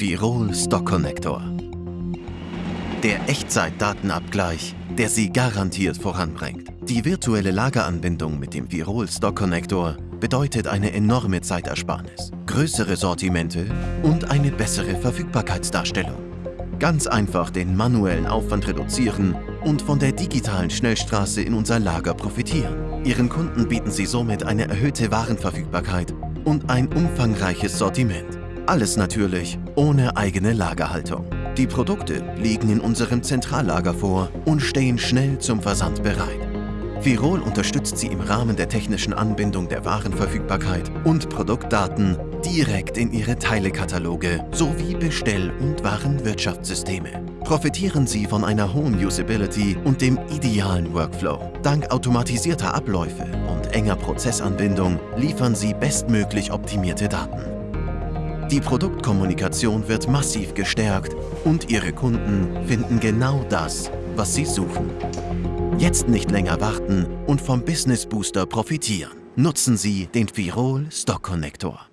Virol Stock Connector. Der Echtzeit-Datenabgleich, der Sie garantiert voranbringt. Die virtuelle Lageranbindung mit dem Virol Stock Connector bedeutet eine enorme Zeitersparnis, größere Sortimente und eine bessere Verfügbarkeitsdarstellung. Ganz einfach den manuellen Aufwand reduzieren und von der digitalen Schnellstraße in unser Lager profitieren. Ihren Kunden bieten Sie somit eine erhöhte Warenverfügbarkeit und ein umfangreiches Sortiment. Alles natürlich ohne eigene Lagerhaltung. Die Produkte liegen in unserem Zentrallager vor und stehen schnell zum Versand bereit. Virol unterstützt Sie im Rahmen der technischen Anbindung der Warenverfügbarkeit und Produktdaten direkt in Ihre Teilekataloge sowie Bestell- und Warenwirtschaftssysteme. Profitieren Sie von einer hohen Usability und dem idealen Workflow. Dank automatisierter Abläufe und enger Prozessanbindung liefern Sie bestmöglich optimierte Daten. Die Produktkommunikation wird massiv gestärkt und Ihre Kunden finden genau das, was sie suchen. Jetzt nicht länger warten und vom Business Booster profitieren. Nutzen Sie den Firol Stock Connector.